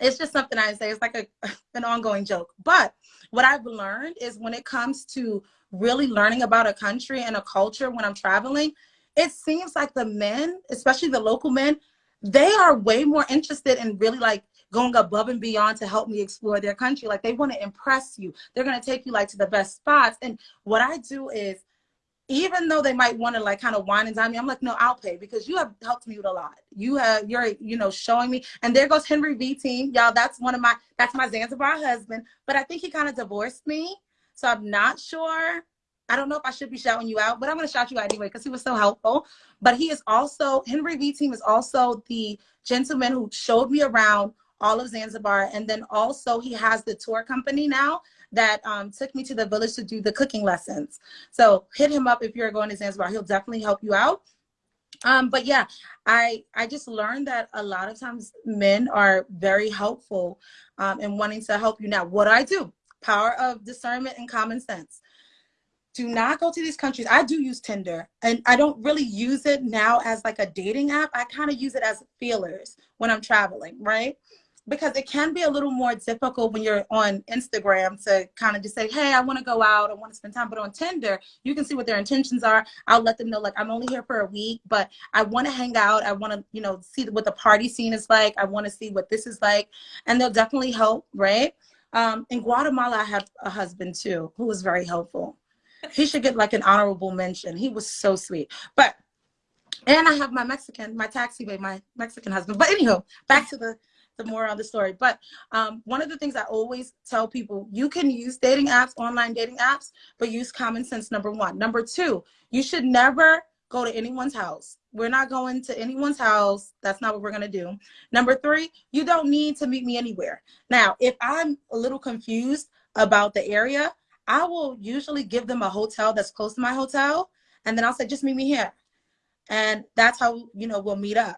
it's just something I say. It's like a, an ongoing joke. But what I've learned is when it comes to really learning about a country and a culture when I'm traveling, it seems like the men, especially the local men, they are way more interested in really like going above and beyond to help me explore their country. Like they want to impress you. They're going to take you like to the best spots. And what I do is even though they might want to like kind of whine and dine me, I'm like, no, I'll pay because you have helped me with a lot. You have, you're, you know, showing me. And there goes Henry V team. Y'all, that's one of my, that's my Zanzibar husband. But I think he kind of divorced me. So I'm not sure. I don't know if I should be shouting you out, but I'm going to shout you out anyway because he was so helpful. But he is also, Henry V team is also the gentleman who showed me around all of Zanzibar. And then also he has the tour company now that um, took me to the village to do the cooking lessons. So hit him up if you're going to Zanzibar. He'll definitely help you out. Um, but yeah, I I just learned that a lot of times men are very helpful um, in wanting to help you. Now, what do I do? Power of discernment and common sense. Do not go to these countries. I do use Tinder, and I don't really use it now as like a dating app. I kind of use it as feelers when I'm traveling, right? because it can be a little more difficult when you're on Instagram to kind of just say, hey, I want to go out, I want to spend time. But on Tinder, you can see what their intentions are. I'll let them know, like, I'm only here for a week, but I want to hang out. I want to, you know, see what the party scene is like. I want to see what this is like. And they'll definitely help, right? Um, in Guatemala, I have a husband too who was very helpful. He should get like an honorable mention. He was so sweet. But and I have my Mexican, my taxi my Mexican husband. But anyhow, back to the the more of the story. But um, one of the things I always tell people, you can use dating apps, online dating apps, but use common sense, number one. Number two, you should never go to anyone's house. We're not going to anyone's house. That's not what we're going to do. Number three, you don't need to meet me anywhere. Now, if I'm a little confused about the area, I will usually give them a hotel that's close to my hotel. And then I'll say, just meet me here. And that's how, you know, we'll meet up.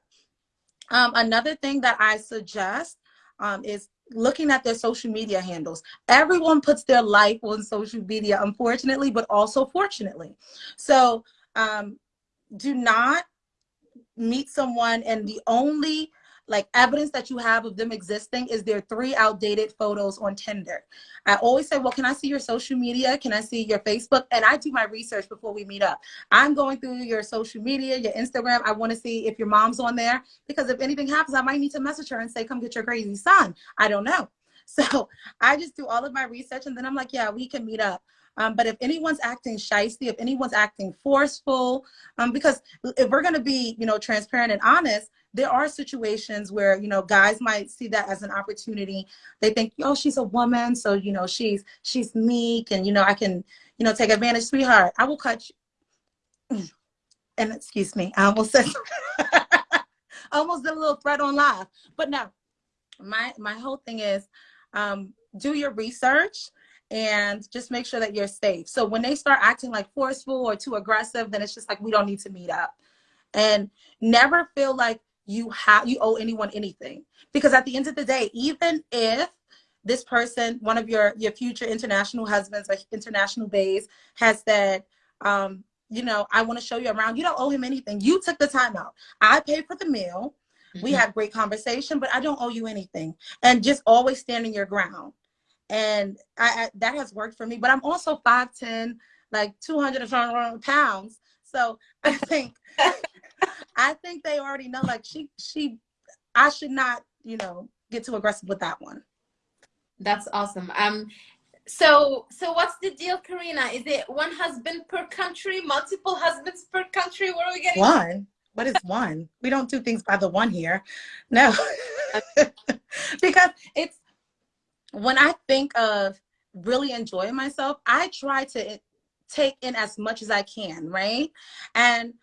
Um, another thing that I suggest um, is looking at their social media handles. Everyone puts their life on social media, unfortunately, but also fortunately. So um, do not meet someone and the only like evidence that you have of them existing is their three outdated photos on Tinder. I always say, well, can I see your social media? Can I see your Facebook? And I do my research before we meet up. I'm going through your social media, your Instagram. I want to see if your mom's on there because if anything happens, I might need to message her and say, come get your crazy son. I don't know. So I just do all of my research and then I'm like, yeah, we can meet up. Um, but if anyone's acting shisty, if anyone's acting forceful, um, because if we're going to be, you know, transparent and honest, there are situations where you know guys might see that as an opportunity. They think oh she's a woman so you know she's she's meek and you know i can you know take advantage sweetheart. I will cut you. And excuse me i almost said almost did a little threat on live. But no my my whole thing is um do your research and just make sure that you're safe. So when they start acting like forceful or too aggressive then it's just like we don't need to meet up. And never feel like you have you owe anyone anything. Because at the end of the day even if this person one of your your future international husbands or international bays has said um you know i want to show you around. You don't owe him anything. You took the time out. I paid for the meal mm-hmm. we had great conversation but i don't owe you anything and just always standing your ground and I, I that has worked for me but i'm also 5'10 like 200 pounds so i think I think they already know like she she I should not, you know, get too aggressive with that one. That's awesome. Um so so what's the deal, Karina? Is it one husband per country, multiple husbands per country? What are we getting? One. What is one? We don't do things by the one here. No. because it's when I think of really enjoying myself, I try to take in as much as I can, right? And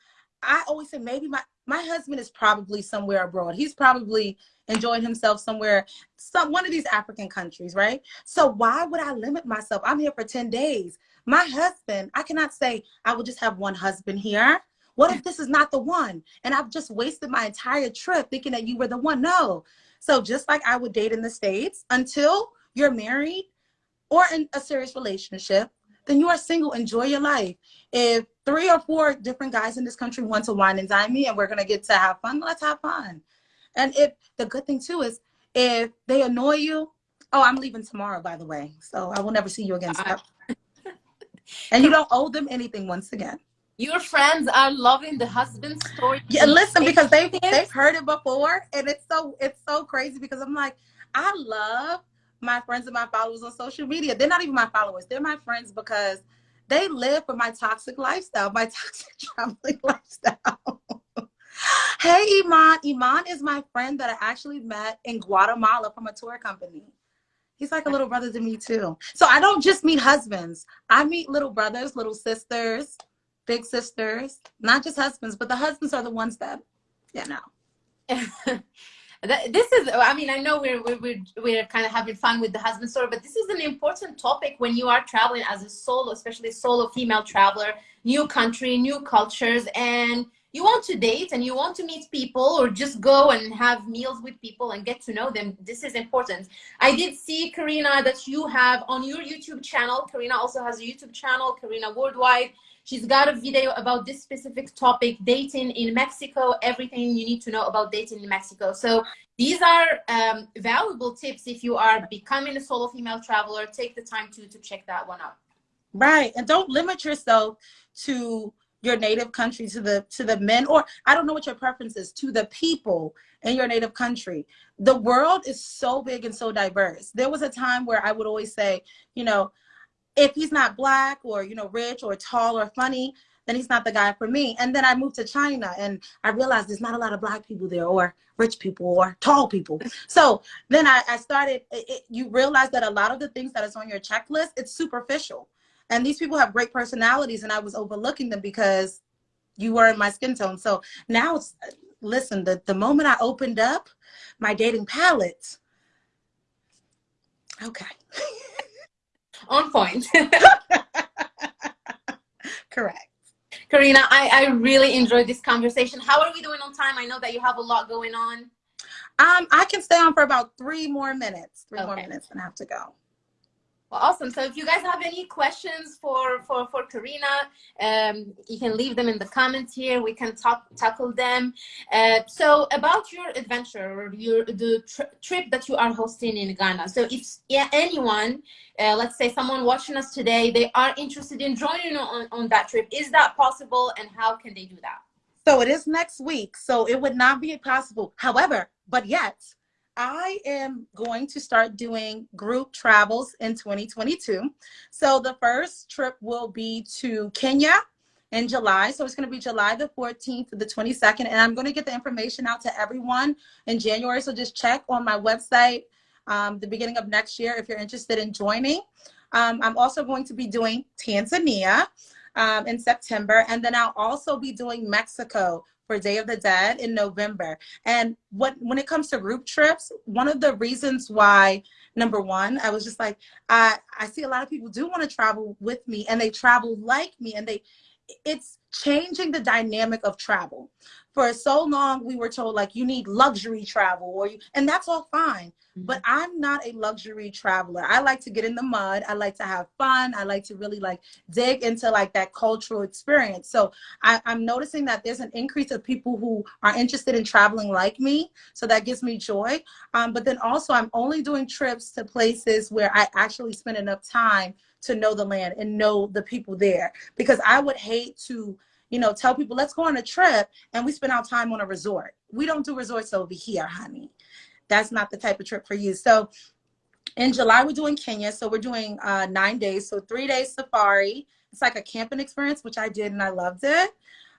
I always say maybe my my husband is probably somewhere abroad. He's probably enjoying himself somewhere, some one of these African countries, right? So why would I limit myself? I'm here for 10 days. My husband, I cannot say I will just have one husband here. What if this is not the one? And I've just wasted my entire trip thinking that you were the one. No. So just like I would date in the States, until you're married or in a serious relationship, then you are single. Enjoy your life. If three or four different guys in this country want to wine and dine me and we're gonna get to have fun, let's have fun. And if the good thing too is if they annoy you, oh, I'm leaving tomorrow, by the way. So I will never see you again. and you don't owe them anything once again. Your friends are loving the husband story. Yeah, listen, because they've they've heard it before, and it's so it's so crazy because I'm like, I love my friends and my followers on social media. They're not even my followers; they're my friends because they live for my toxic lifestyle, my toxic traveling lifestyle. hey, Iman. Iman is my friend that I actually met in Guatemala from a tour company. He's like a little brother to me too. So I don't just meet husbands. I meet little brothers, little sisters, big sisters, not just husbands, but the husbands are the ones that, yeah, no. this is i mean i know we're, we're we're kind of having fun with the husband story but this is an important topic when you are traveling as a solo especially solo female traveler new country new cultures and you want to date and you want to meet people or just go and have meals with people and get to know them this is important i did see karina that you have on your youtube channel karina also has a youtube channel karina worldwide She's got a video about this specific topic, dating in Mexico, everything you need to know about dating in Mexico. So these are um, valuable tips if you are becoming a solo female traveler. Take the time to, to check that one out. Right. And don't limit yourself to your native country to the to the men or i don't know what your preference is to the people in your native country the world is so big and so diverse there was a time where i would always say you know if he's not black or you know rich or tall or funny then he's not the guy for me. And then i moved to china and i realized there's not a lot of black people there or rich people or tall people. So then i, I started it, it, you realize that a lot of the things that is on your checklist it's superficial. And these people have great personalities and i was overlooking them because you were in my skin tone. So now it's listen the, the moment i opened up my dating palette okay on point. Correct. Karina, I, I really enjoyed this conversation. How are we doing on time? I know that you have a lot going on. Um, I can stay on for about three more minutes. Three okay. more minutes and I have to go. Awesome. So if you guys have any questions for for for Karina, um, you can leave them in the comments here. We can talk tackle them. Uh, so about your adventure or your the tri trip that you are hosting in Ghana. So if yeah, anyone, uh, let's say someone watching us today, they are interested in joining on on that trip, is that possible? And how can they do that? So it is next week. So it would not be possible. However, but yet I am going to start doing group travels in 2022. So the first trip will be to Kenya in July. So it's going to be July the 14th to the 22nd. And I'm going to get the information out to everyone in January. So just check on my website um, the beginning of next year if you're interested in joining. Um, I'm also going to be doing Tanzania um, in September. And then I'll also be doing Mexico for Day of the Dead in November. And what when it comes to group trips, one of the reasons why number one, I was just like, I I see a lot of people do want to travel with me and they travel like me and they it's changing the dynamic of travel. For so long, we were told like you need luxury travel or you, and that's all fine. Mm-hmm. But I'm not a luxury traveler. I like to get in the mud. I like to have fun. I like to really like dig into like that cultural experience. So I, I'm noticing that there's an increase of people who are interested in traveling like me. So that gives me joy. Um, but then also I'm only doing trips to places where I actually spend enough time to know the land and know the people there. Because I would hate to you know tell people let's go on a trip and we spend our time on a resort. We don't do resorts over here honey. That's not the type of trip for you. So in July we're doing Kenya. So we're doing uh, nine days. So three days safari. It's like a camping experience which I did and I loved it.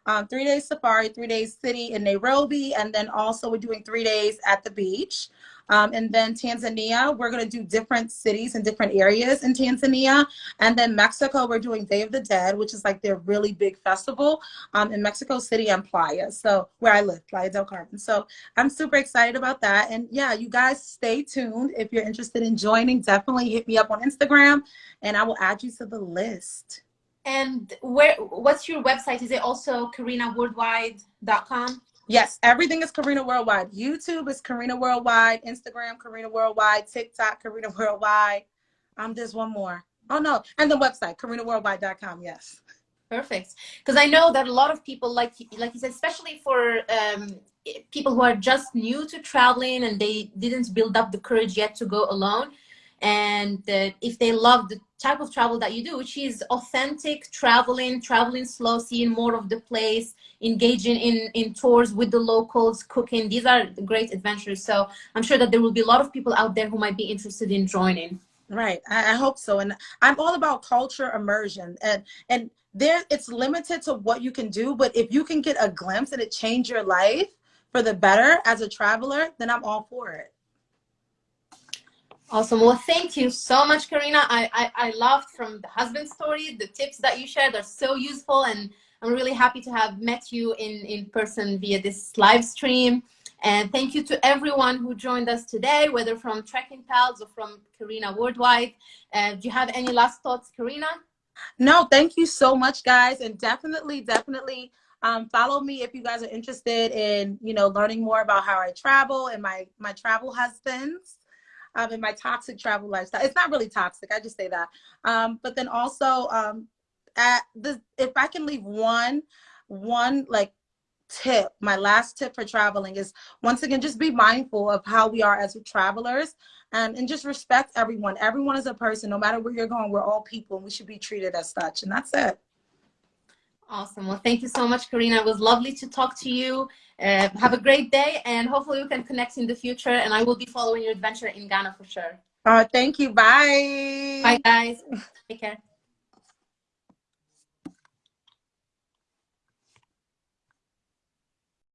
Um, three days safari, three days city in Nairobi, and then also we're doing three days at the beach. Um, and then Tanzania, we're going to do different cities and different areas in Tanzania. And then Mexico, we're doing Day of the Dead, which is like their really big festival um, in Mexico City and Playa. So where I live, Playa del Carmen. So I'm super excited about that. And yeah, you guys stay tuned. If you're interested in joining, definitely hit me up on Instagram and I will add you to the list. And where? What's your website? Is it also karinaworldwide.com? Yes, everything is Karina Worldwide. YouTube is Karina Worldwide. Instagram, Karina Worldwide. TikTok, Karina Worldwide. Um, there's one more. Oh no, and the website, karinaworldwide.com. Yes. Perfect. Because I know that a lot of people, like like you said, especially for um, people who are just new to traveling and they didn't build up the courage yet to go alone, and if they love the type of travel that you do, which is authentic traveling, traveling slow, seeing more of the place, engaging in, in tours with the locals, cooking. These are great adventures. So I'm sure that there will be a lot of people out there who might be interested in joining. Right. I, I hope so. And I'm all about culture immersion and, and there it's limited to what you can do, but if you can get a glimpse and it change your life for the better as a traveler, then I'm all for it. Awesome. Well, thank you so much, Karina. I, I, I loved from the husband story, the tips that you shared are so useful and I'm really happy to have met you in, in person via this live stream. And thank you to everyone who joined us today, whether from Trekking Pals or from Karina Worldwide. Uh, do you have any last thoughts, Karina? No, thank you so much, guys. And definitely, definitely um, follow me if you guys are interested in, you know, learning more about how I travel and my, my travel husbands um, in my toxic travel lifestyle. It's not really toxic, I just say that. Um, but then also, um, at the, if I can leave one, one like tip, my last tip for traveling is once again, just be mindful of how we are as travelers and, and just respect everyone. Everyone is a person, no matter where you're going, we're all people and we should be treated as such. And that's it. Awesome. Well, thank you so much, Karina. It was lovely to talk to you. Uh, have a great day, and hopefully we can connect in the future. And I will be following your adventure in Ghana for sure. Uh, thank you. Bye. Bye, guys. Take care.